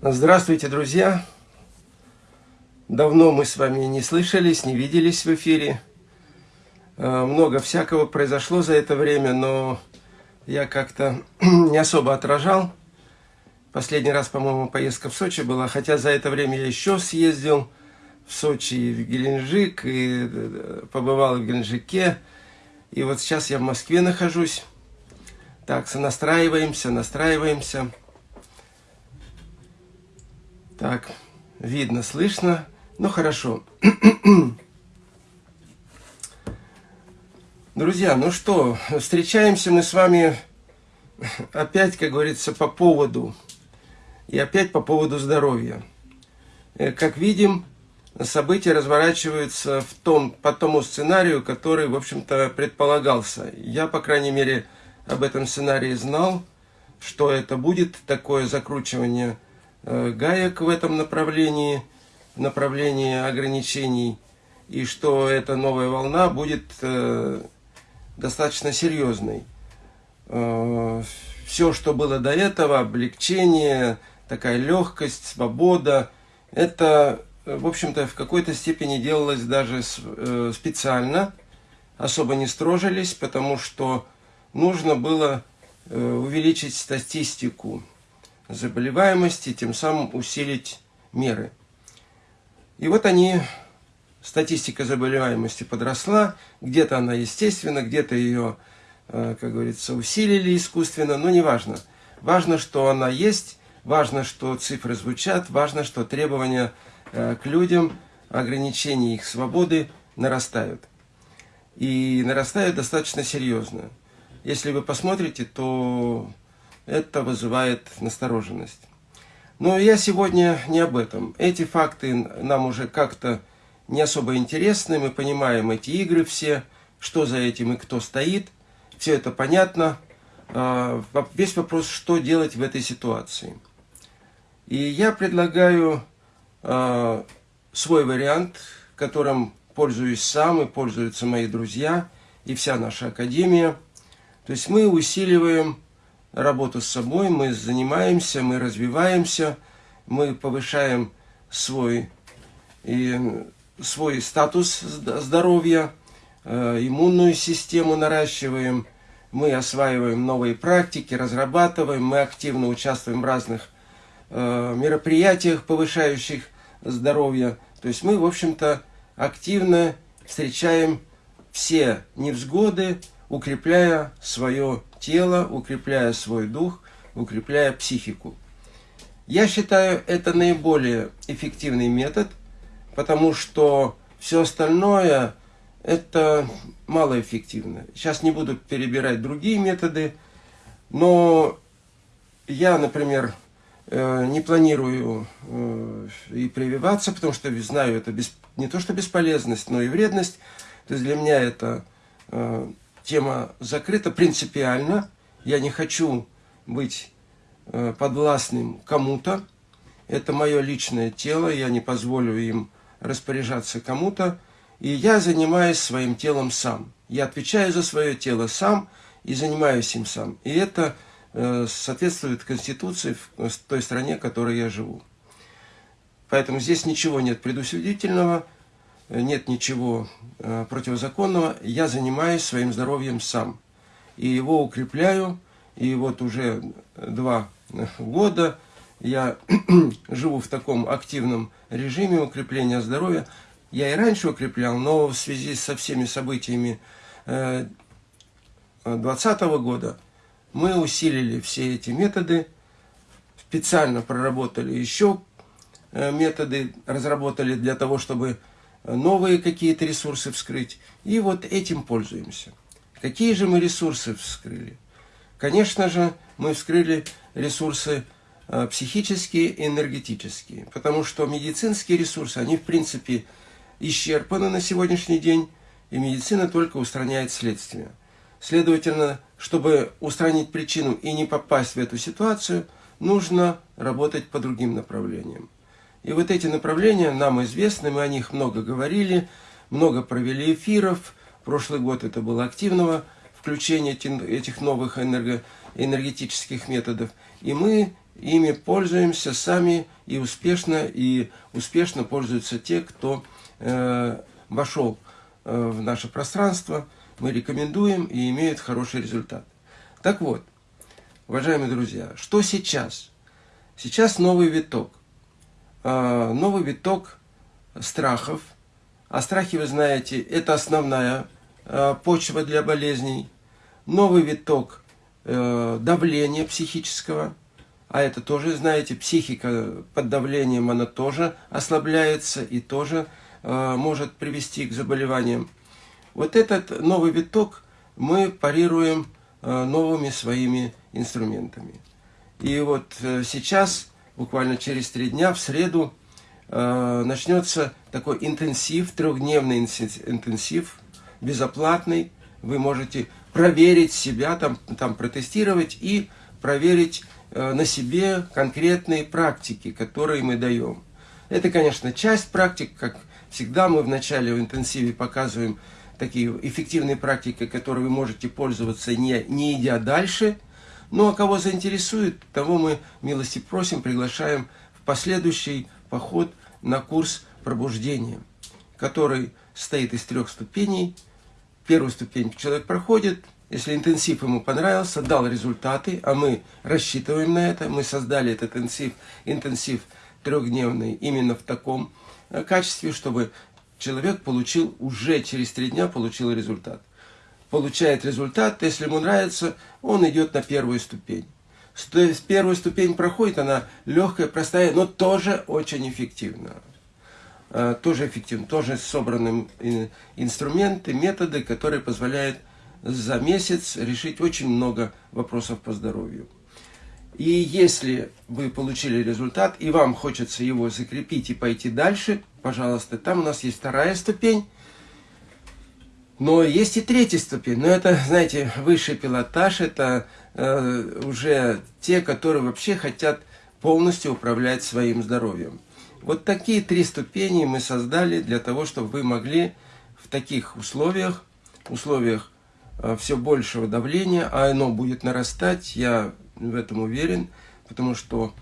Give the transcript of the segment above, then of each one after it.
Здравствуйте, друзья! Давно мы с вами не слышались, не виделись в эфире. Э, много всякого произошло за это время, но я как-то не особо отражал. Последний раз, по-моему, поездка в Сочи была, хотя за это время я еще съездил в Сочи и в Геленджик, и э, побывал в Геленджике. И вот сейчас я в Москве нахожусь. Так, сонастраиваемся, настраиваемся. Так, видно, слышно. Ну, хорошо. Друзья, ну что, встречаемся мы с вами опять, как говорится, по поводу. И опять по поводу здоровья. Э, как видим, события разворачиваются в том, по тому сценарию, который, в общем-то, предполагался. Я, по крайней мере, об этом сценарии знал, что это будет такое закручивание гаек в этом направлении, в направлении ограничений, и что эта новая волна будет э, достаточно серьезной. Э, Все, что было до этого, облегчение, такая легкость, свобода, это, в общем-то, в какой-то степени делалось даже специально, особо не строжились, потому что нужно было увеличить статистику заболеваемости, тем самым усилить меры. И вот они, статистика заболеваемости подросла, где-то она естественно, где-то ее, э, как говорится, усилили искусственно, но не важно. Важно, что она есть, важно, что цифры звучат, важно, что требования э, к людям, ограничения их свободы нарастают. И нарастают достаточно серьезно. Если вы посмотрите, то это вызывает настороженность. Но я сегодня не об этом. Эти факты нам уже как-то не особо интересны. Мы понимаем эти игры все, что за этим и кто стоит. Все это понятно. А, весь вопрос, что делать в этой ситуации. И я предлагаю а, свой вариант, которым пользуюсь сам и пользуются мои друзья и вся наша академия. То есть мы усиливаем работу с собой, мы занимаемся, мы развиваемся, мы повышаем свой, и, свой статус здоровья, э, иммунную систему наращиваем, мы осваиваем новые практики, разрабатываем, мы активно участвуем в разных э, мероприятиях, повышающих здоровье. То есть мы, в общем-то, активно встречаем все невзгоды, укрепляя свое тело, укрепляя свой дух, укрепляя психику. Я считаю, это наиболее эффективный метод, потому что все остальное это малоэффективно. Сейчас не буду перебирать другие методы, но я, например, э, не планирую э, и прививаться, потому что знаю, это не то что бесполезность, но и вредность. То есть для меня это э, тема закрыта принципиально. Я не хочу быть э, подвластным кому-то. Это мое личное тело, я не позволю им распоряжаться кому-то. И я занимаюсь своим телом сам. Я отвечаю за свое тело сам и занимаюсь им сам. И это э, соответствует Конституции в той стране, в которой я живу. Поэтому здесь ничего нет предусудительного нет ничего э, противозаконного, я занимаюсь своим здоровьем сам. И его укрепляю, и вот уже два года я живу в таком активном режиме укрепления здоровья. Я и раньше укреплял, но в связи со всеми событиями 2020 э, года мы усилили все эти методы, специально проработали еще э, методы, разработали для того, чтобы новые какие-то ресурсы вскрыть. И вот этим пользуемся. Какие же мы ресурсы вскрыли? Конечно же, мы вскрыли ресурсы э, психические и энергетические. Потому что медицинские ресурсы, они в принципе исчерпаны на сегодняшний день, и медицина только устраняет следствие. Следовательно, чтобы устранить причину и не попасть в эту ситуацию, нужно работать по другим направлениям. И вот эти направления нам известны, мы о них много говорили, много провели эфиров. Прошлый год это было активного включения этих новых энерго, энергетических методов. И мы ими пользуемся сами и успешно, и успешно пользуются те, кто э, вошел э, в наше пространство. Мы рекомендуем и имеют хороший результат. Так вот, уважаемые друзья, что сейчас? Сейчас новый виток. Э, новый виток страхов. А страхи, вы знаете, это основная э, почва для болезней. Новый виток э, давления психического – а это тоже, знаете, психика под давлением, она тоже ослабляется и тоже э, может привести к заболеваниям. Вот этот новый виток мы парируем новыми своими инструментами. И вот э, сейчас, буквально через три дня, в среду, э, начнется такой интенсив, трехдневный интенсив, безоплатный. Вы можете проверить себя, там, там протестировать и проверить Э, на себе конкретные практики, которые мы даем. Это, конечно, часть практик, как всегда мы в начале в интенсиве показываем такие эффективные практики, которые вы можете пользоваться, не, не идя дальше. Ну а кого заинтересует, того мы милости просим, приглашаем в последующий поход на курс пробуждения, который состоит из трех ступеней. Первую ступень человек проходит, если интенсив ему понравился, дал результаты, а мы рассчитываем на это, мы создали этот интенсив, интенсив трехдневный именно в таком э, качестве, чтобы человек получил уже через три дня получил результат. Получает результат, если ему нравится, он идет на первую ступень. То есть ступень проходит, она легкая, простая, но тоже очень эффективна. Э, тоже эффективна, тоже собраны инструменты, методы, которые позволяют за месяц решить очень много вопросов по здоровью. И если вы получили результат, и вам хочется его закрепить и пойти дальше, пожалуйста, там у нас есть вторая ступень, но есть и третья ступень. Но это, знаете, высший пилотаж, это э, уже те, которые вообще хотят полностью управлять своим здоровьем. Вот такие три ступени мы создали для того, чтобы вы могли в таких условиях, условиях Э, все большего давления, а оно будет нарастать, я в этом уверен, потому что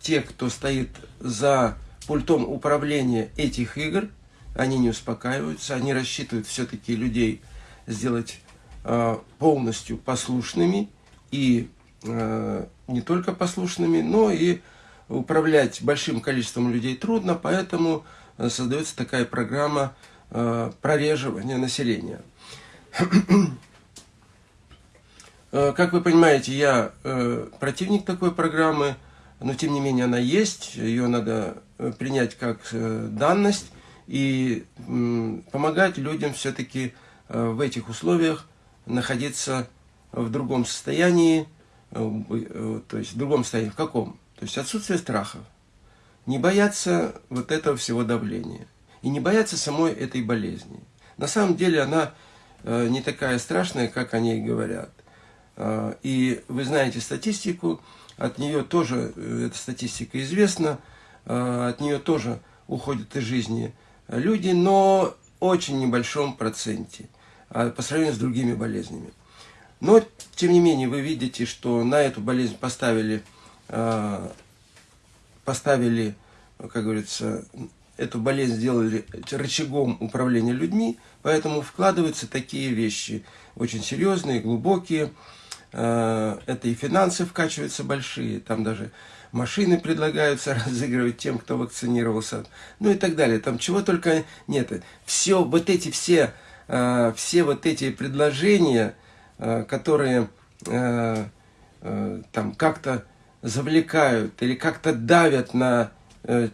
те, кто стоит за пультом управления этих игр, они не успокаиваются, они рассчитывают все-таки людей сделать э, полностью послушными и э, не только послушными, но и управлять большим количеством людей трудно, поэтому создается такая программа прореживания населения. Э, как вы понимаете, я э, противник такой программы, но тем не менее она есть, ее надо э, принять как данность и помогать людям все-таки в этих условиях находиться в другом состоянии, то есть в другом состоянии, в каком? То есть отсутствие страхов. Не бояться вот этого всего давления. И не бояться самой этой болезни. На самом деле она не такая страшная, как о ней говорят. И вы знаете статистику, от нее тоже, э, эта статистика известна, от нее тоже уходят из жизни люди, но очень небольшом проценте а, по сравнению с другими болезнями. Но, тем не менее, вы видите, что на эту болезнь поставили, поставили как говорится, эту болезнь сделали рычагом управления людьми, поэтому вкладываются такие вещи очень серьезные, глубокие, Э, это и финансы вкачиваются большие, там даже машины предлагаются разыгрывать тем, кто вакцинировался, ну и так далее. Там чего только нет. Все, вот эти все, э, все вот эти предложения, э, которые там как-то завлекают или как-то давят на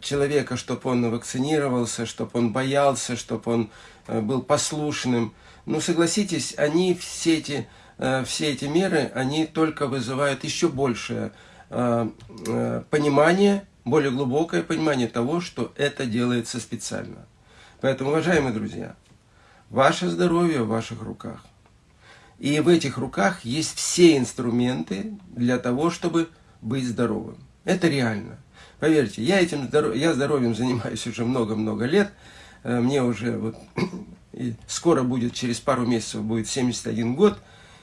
человека, чтобы он вакцинировался, чтобы он боялся, чтобы он был послушным. Ну, согласитесь, они все эти Э, все эти меры, они только вызывают еще большее э, э, понимание, более глубокое понимание того, что это делается специально. Поэтому, уважаемые друзья, ваше здоровье в ваших руках. И в этих руках есть все инструменты для того, чтобы быть здоровым. Это реально. Поверьте, я этим здоров... я здоровьем занимаюсь уже много-много лет. Мне уже вот скоро будет, через пару месяцев будет 71 год.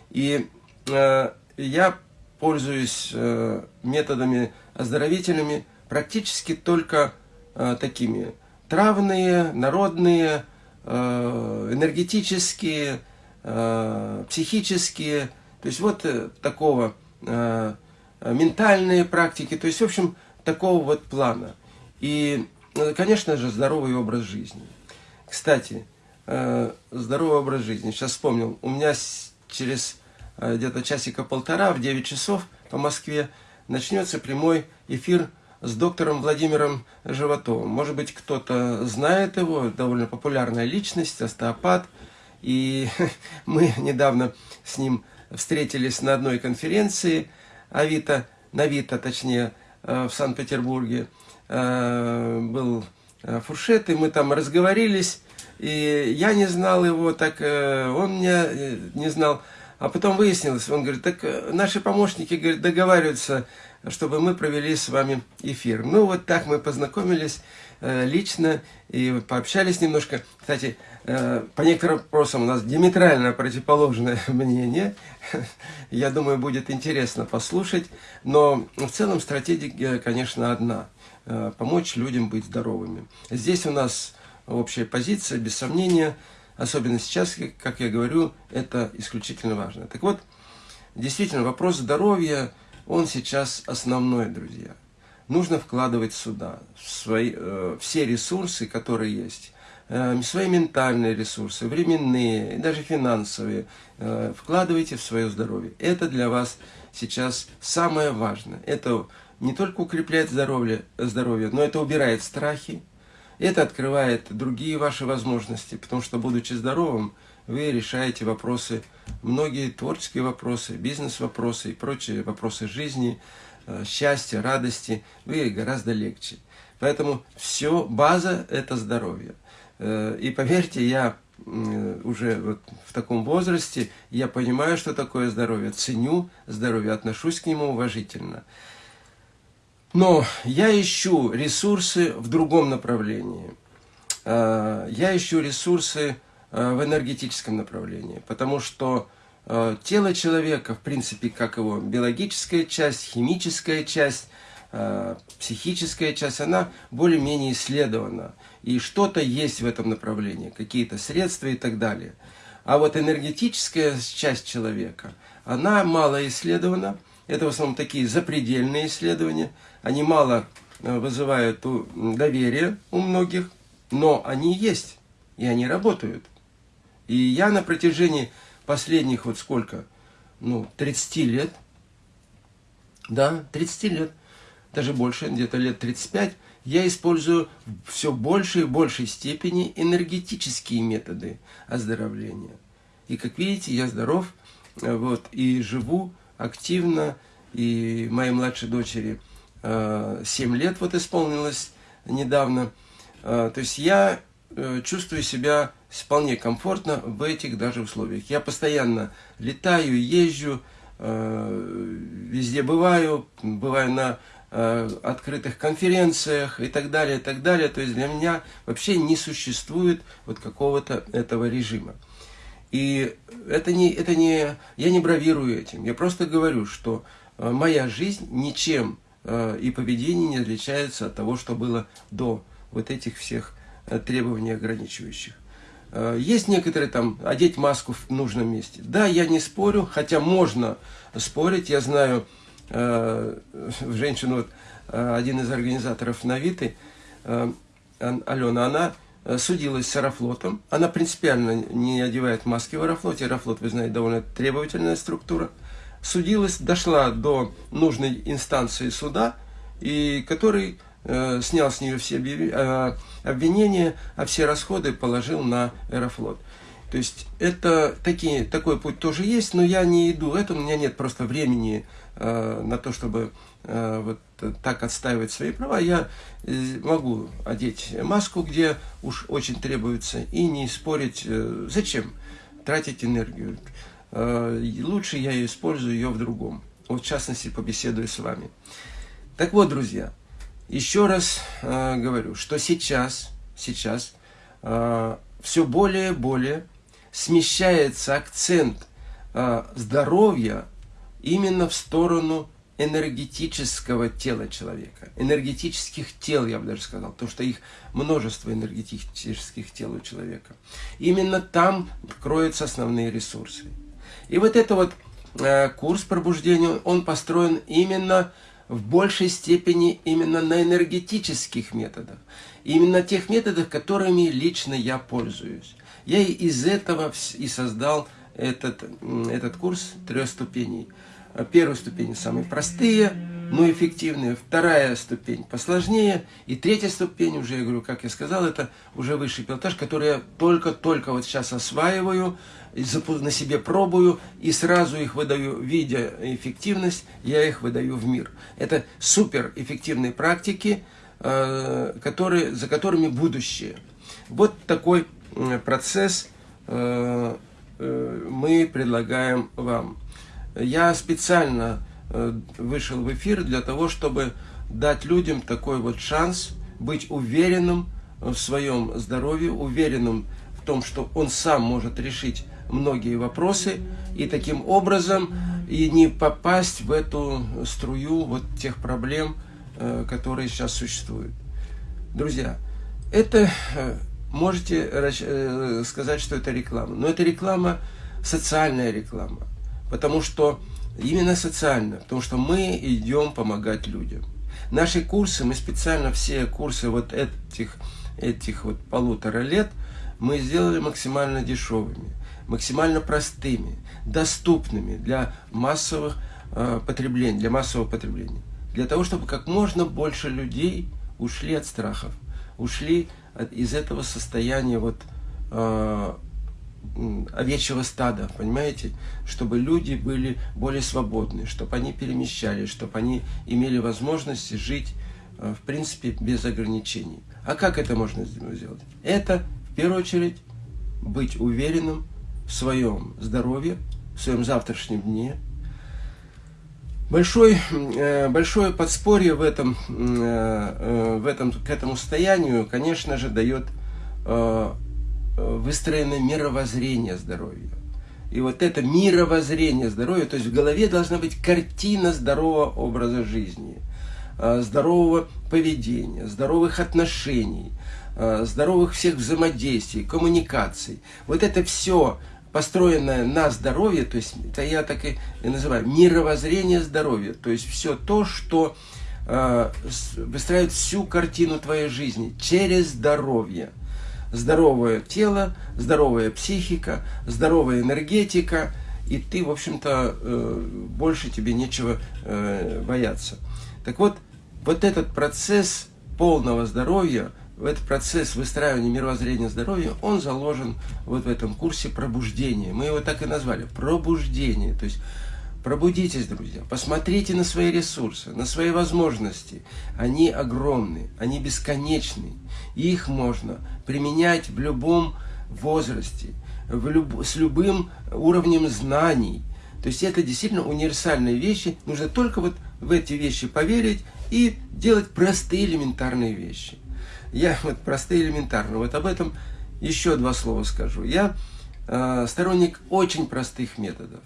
И э, я пользуюсь э, методами оздоровительными практически только э, такими травные, народные, э, энергетические, психические, то есть вот такого ментальные практики, то есть, в общем, такого вот плана. И, конечно же, здоровый образ жизни. Кстати, здоровый образ жизни. Сейчас вспомнил, у меня через где-то часика полтора, в 9 часов по Москве, начнется прямой эфир с доктором Владимиром Животовым. Может быть, кто-то знает его, довольно популярная личность, остеопат. И мы недавно с ним встретились на одной конференции Авито, на Авито, точнее, э, в Санкт-Петербурге. Э, был э, фуршет, и мы там разговорились. И я не знал его, так он меня не знал. А потом выяснилось, он говорит, так наши помощники говорит, договариваются чтобы мы провели с вами эфир. Ну, вот так мы познакомились э, лично и пообщались немножко. Кстати, э, по некоторым вопросам у нас диаметрально противоположное мнение. Я думаю, будет интересно послушать. Но в целом стратегия, конечно, одна. Э, помочь людям быть здоровыми. Здесь у нас общая позиция, без сомнения. Особенно сейчас, как я говорю, это исключительно важно. Так вот, действительно, вопрос здоровья – он сейчас основной, друзья. Нужно вкладывать сюда свои, э, все ресурсы, которые есть, э, свои ментальные ресурсы, временные, даже финансовые, э, вкладывайте в свое здоровье. Это для вас сейчас самое важное. Это не только укрепляет здоровье, здоровье но это убирает страхи, это открывает другие ваши возможности, потому что, будучи здоровым, вы решаете вопросы, многие творческие вопросы, бизнес-вопросы и прочие вопросы жизни, э, счастья, радости, вы гораздо легче. Поэтому все, база – это здоровье. Э, и поверьте, я уже вот в таком возрасте, я понимаю, что такое здоровье, ценю здоровье, отношусь к нему уважительно. Но я ищу ресурсы в другом направлении. Э, я ищу ресурсы Э, в энергетическом направлении, потому что э, тело человека, в принципе, как его биологическая часть, химическая часть, психическая часть, она более-менее исследована. И что-то есть в этом направлении, какие-то средства и так далее. А вот энергетическая часть человека, она мало исследована. Это в основном такие запредельные исследования. Они мало вызывают доверие у многих, но они есть, и они работают. И я на протяжении последних вот сколько, ну, 30 лет, да, 30 лет, даже больше, где-то лет 35, я использую все больше и большей степени энергетические методы оздоровления. И как видите, я здоров, вот, и живу активно, и моей младшей дочери 7 э, лет вот исполнилось недавно. Э, то есть я э, чувствую себя вполне комфортно в этих даже условиях. Я постоянно летаю, езжу, везде бываю, бываю на открытых конференциях и так далее, и так далее. То есть для меня вообще не существует вот какого-то этого режима. И это не, это не, я не бравирую этим, я просто говорю, что э, моя жизнь ничем и поведение не отличается от того, что было до вот этих всех требований ограничивающих. Э, есть некоторые там, одеть маску в нужном месте. Да, я не спорю, хотя можно спорить. Я знаю э, женщину, вот, э, один из организаторов Навиты, э, Алена, она э, судилась с Аэрофлотом. Она принципиально не одевает маски в Аэрофлоте. Аэрофлот, вы знаете, довольно требовательная структура. Судилась, дошла до нужной инстанции суда, и который Э, снял с нее все э, обвинения, а все расходы положил на Аэрофлот. То есть это такие, такой путь тоже есть, но я не иду это, у меня нет просто времени э, на то, чтобы э, вот так отстаивать свои права. Я э, могу одеть маску, где уж очень требуется, и не спорить, э, зачем тратить энергию. Э, лучше я использую ее в другом. Вот в частности побеседую с вами. Так вот, друзья, еще раз э, говорю, что сейчас, сейчас э, все более и более смещается акцент э, здоровья именно в сторону энергетического тела человека, энергетических тел, я бы даже сказал, потому что их множество энергетических тел у человека. Именно там кроются основные ресурсы. И вот это вот э, курс пробуждения, он построен именно в большей степени именно на энергетических методах. Именно тех методах, которыми лично я пользуюсь. Я из этого и создал этот, этот курс трех ступеней. Первая ступень самые простые, но эффективные. Вторая ступень посложнее. И третья ступень, уже я говорю, как я сказал, это уже высший пилотаж, который я только-только вот сейчас осваиваю, на себе пробую и сразу их выдаю, видя эффективность, я их выдаю в мир. Это супер эффективные практики, э, которые, за которыми будущее. Вот такой процесс э, э, мы предлагаем вам. Я специально вышел в эфир для того, чтобы дать людям такой вот шанс быть уверенным в своем здоровье, уверенным в том, что он сам может решить многие вопросы и таким образом и не попасть в эту струю вот тех проблем, э, которые сейчас существуют. Друзья, это э, можете э, сказать, что это реклама, но это реклама, социальная реклама, потому что именно социальная, потому что мы идем помогать людям. Наши курсы, мы специально все курсы вот этих, этих вот полутора лет мы сделали максимально дешевыми максимально простыми, доступными для массовых э, потребления, для массового потребления. Для того, чтобы как можно больше людей ушли от страхов, ушли от, из этого состояния вот э, овечьего стада, понимаете? Чтобы люди были более свободны, чтобы они перемещались, чтобы они имели возможность жить, э, в принципе, без ограничений. А как это можно сделать? Это, в первую очередь, быть уверенным в своем здоровье, в своем завтрашнем дне. Большой, э, большое подспорье в этом, э, в этом, к этому состоянию, конечно же, дает выстроенное мировоззрение здоровья. И вот это мировоззрение здоровья, то есть в голове должна быть картина здорового образа жизни, здорового поведения, здоровых отношений, здоровых всех взаимодействий, коммуникаций. Вот это все построенное на здоровье, то есть это я так и называю мировоззрение здоровья, то есть все то, что э, выстраивает всю картину твоей жизни через здоровье. Здоровое тело, здоровая психика, здоровая энергетика, и ты, в общем-то, э, больше тебе нечего э, бояться. Так вот, вот этот процесс полного здоровья, этот процесс выстраивания мировоззрения здоровья, он заложен вот в этом курсе пробуждения. Мы его так и назвали, пробуждение. То есть пробудитесь, друзья, посмотрите на свои ресурсы, на свои возможности. Они огромны, они бесконечны. Их можно применять в любом возрасте, в люб... с любым уровнем знаний. То есть это действительно универсальные вещи. Нужно только вот в эти вещи поверить и делать простые элементарные вещи. Я вот простые элементарно. Вот об этом еще два слова скажу. Я э, сторонник очень простых методов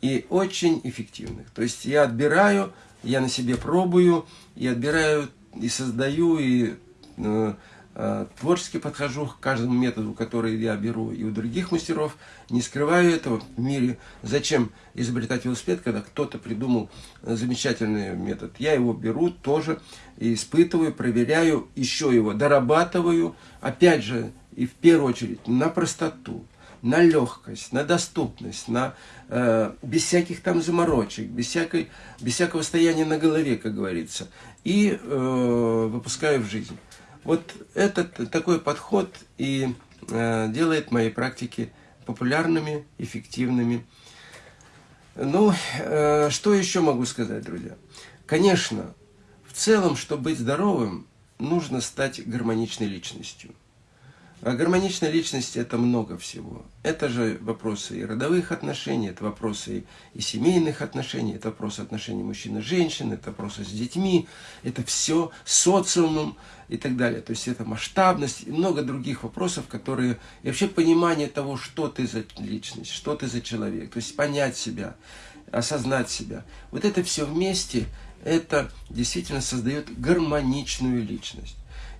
и очень эффективных. То есть я отбираю, я на себе пробую, и отбираю, и создаю, и э, Э, творчески подхожу к каждому методу, который я беру и у других мастеров, не скрываю этого в мире. Зачем изобретать велосипед, когда кто-то придумал замечательный метод? Я его беру тоже, испытываю, проверяю, еще его дорабатываю, опять же, и в первую очередь на простоту, на легкость, на доступность, на, э, без всяких там заморочек, без, всякой, без всякого стояния на голове, как говорится, и э, выпускаю в жизнь. Вот этот такой подход и э, делает мои практики популярными, эффективными. Ну, э, что еще могу сказать, друзья? Конечно, в целом, чтобы быть здоровым, нужно стать гармоничной личностью. А гармоничная личность – это много всего. Это же вопросы и родовых отношений, это вопросы и семейных отношений, это вопросы отношений мужчин и женщин, это вопросы с детьми, это все социумом и так далее. То есть это масштабность и много других вопросов, которые... И вообще понимание того, что ты за личность, что ты за человек. То есть понять себя. осознать себя. Вот это все вместе, это действительно создает гармоничную личность.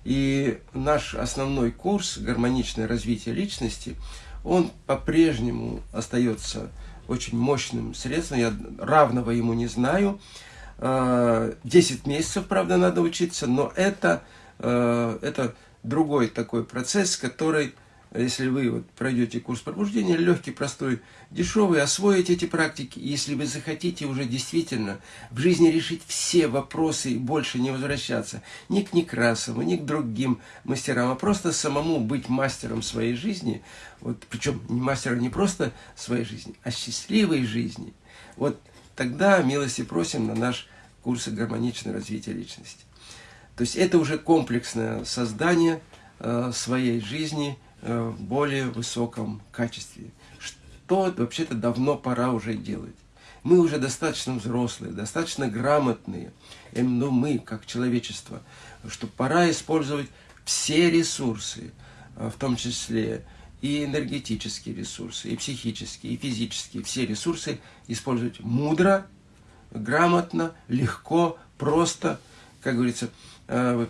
И наш основной курс «Гармоничное развитие личности», он по-прежнему остается очень мощным средством, я равного ему не знаю. 10 а, месяцев, правда, надо учиться, но это, а, это другой такой процесс, который если вы вот пройдете курс пробуждения, легкий, простой, дешевый, освоите эти практики, если вы захотите уже действительно в жизни решить все вопросы и больше не возвращаться ни к Некрасову, ни к другим мастерам, а просто самому быть мастером своей жизни, вот, причем не мастером не просто своей жизни, а счастливой жизни, вот тогда милости просим на наш курс гармоничное развитие личности. То есть это уже комплексное создание э, своей жизни – в более высоком качестве. Что вообще-то давно пора уже делать. Мы уже достаточно взрослые, достаточно грамотные, ну мы, как человечество, что пора использовать все ресурсы, э, в том числе и энергетические ресурсы, и психические, и физические, все ресурсы использовать мудро, грамотно, легко, просто, как говорится, э,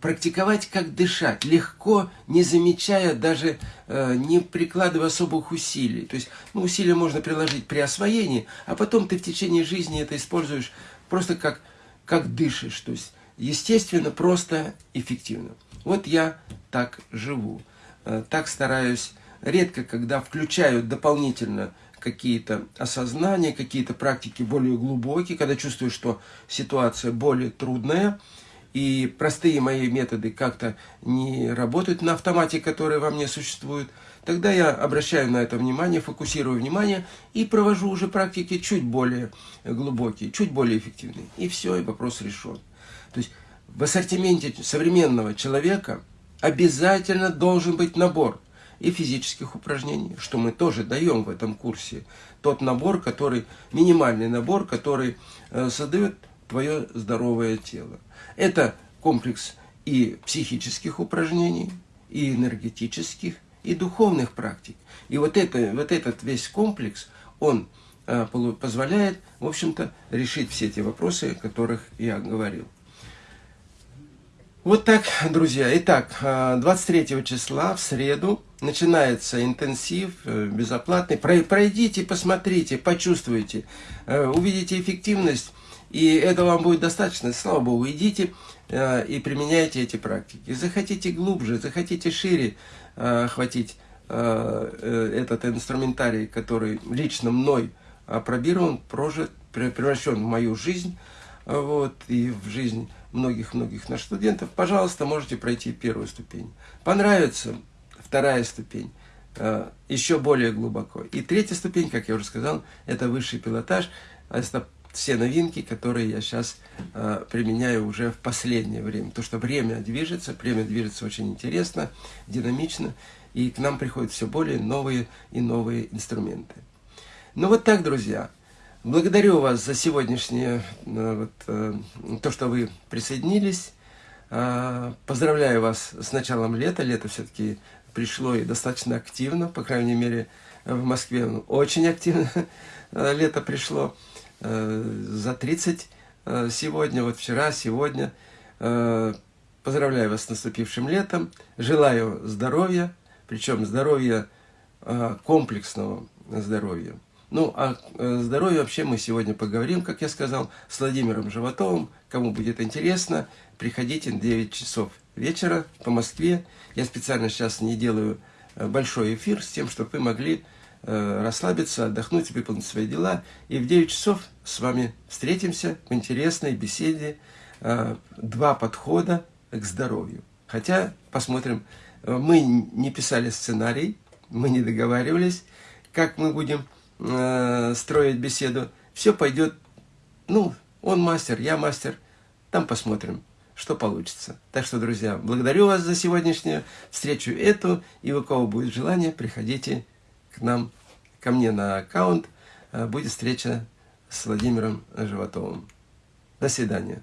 практиковать, как дышать, легко, не замечая, даже э, не прикладывая особых усилий. То есть ну, усилия можно приложить при освоении, а потом ты в течение жизни это используешь просто как, как дышишь. То есть естественно, просто, эффективно. Вот я так живу, э, так стараюсь. Редко, когда включаю дополнительно какие-то осознания, какие-то практики более глубокие, когда чувствую, что ситуация более трудная – и простые мои методы как-то не работают на автомате, который во мне существует, тогда я обращаю на это внимание, фокусирую внимание и провожу уже практики чуть более глубокие, чуть более эффективные. И все, и вопрос решен. То есть в ассортименте современного человека обязательно должен быть набор и физических упражнений, что мы тоже даем в этом курсе. Тот набор, который, минимальный набор, который э, создает твое здоровое тело. Это комплекс и психических упражнений, и энергетических, и духовных практик. И вот, это, вот этот весь комплекс, он э, позволяет, в общем-то, решить все те вопросы, о которых я говорил. Вот так, друзья. Итак, 23 э, числа, в среду, начинается интенсив э, безоплатный. Пройдите, посмотрите, почувствуйте, увидите эффективность и этого вам будет достаточно, слава Богу, идите э, и применяйте эти практики. Захотите глубже, захотите шире э, охватить э, э, этот инструментарий, который лично мной опробирован, прожит, превращен в мою жизнь, вот, и в жизнь многих-многих наших студентов, пожалуйста, можете пройти первую ступень. Понравится вторая ступень, э, еще более глубоко. И третья ступень, как я уже сказал, это высший пилотаж, это все новинки, которые я сейчас э, применяю уже в последнее время. То, что время движется, время движется очень интересно, динамично, и к нам приходят все более новые и новые инструменты. Ну вот так, друзья. Благодарю вас за сегодняшнее, э, вот, э, то, что вы присоединились. Э, поздравляю вас с началом лета. Лето все-таки пришло и достаточно активно, по крайней мере, в Москве очень активно лето пришло. Э, за 30 э, сегодня, вот вчера, сегодня. Э, поздравляю вас с наступившим летом. Желаю здоровья, причем здоровья комплексного здоровья. Ну, о здоровье вообще мы сегодня поговорим, как я сказал, с Владимиром Животовым. Кому будет интересно, приходите на 9 часов вечера по Москве. Я специально сейчас не делаю большой эфир с тем, чтобы вы могли расслабиться, отдохнуть, выполнить свои дела. И в 9 часов с вами встретимся в интересной беседе. Э, два подхода к здоровью. Хотя, посмотрим, э, мы не писали сценарий, мы не договаривались, как мы будем строить беседу. Все пойдет, ну, он мастер, я мастер, там посмотрим что получится. Так что, друзья, благодарю вас за сегодняшнюю встречу эту, и у кого будет желание, приходите к нам, ко мне на аккаунт, э, будет встреча с Владимиром Животовым. До свидания.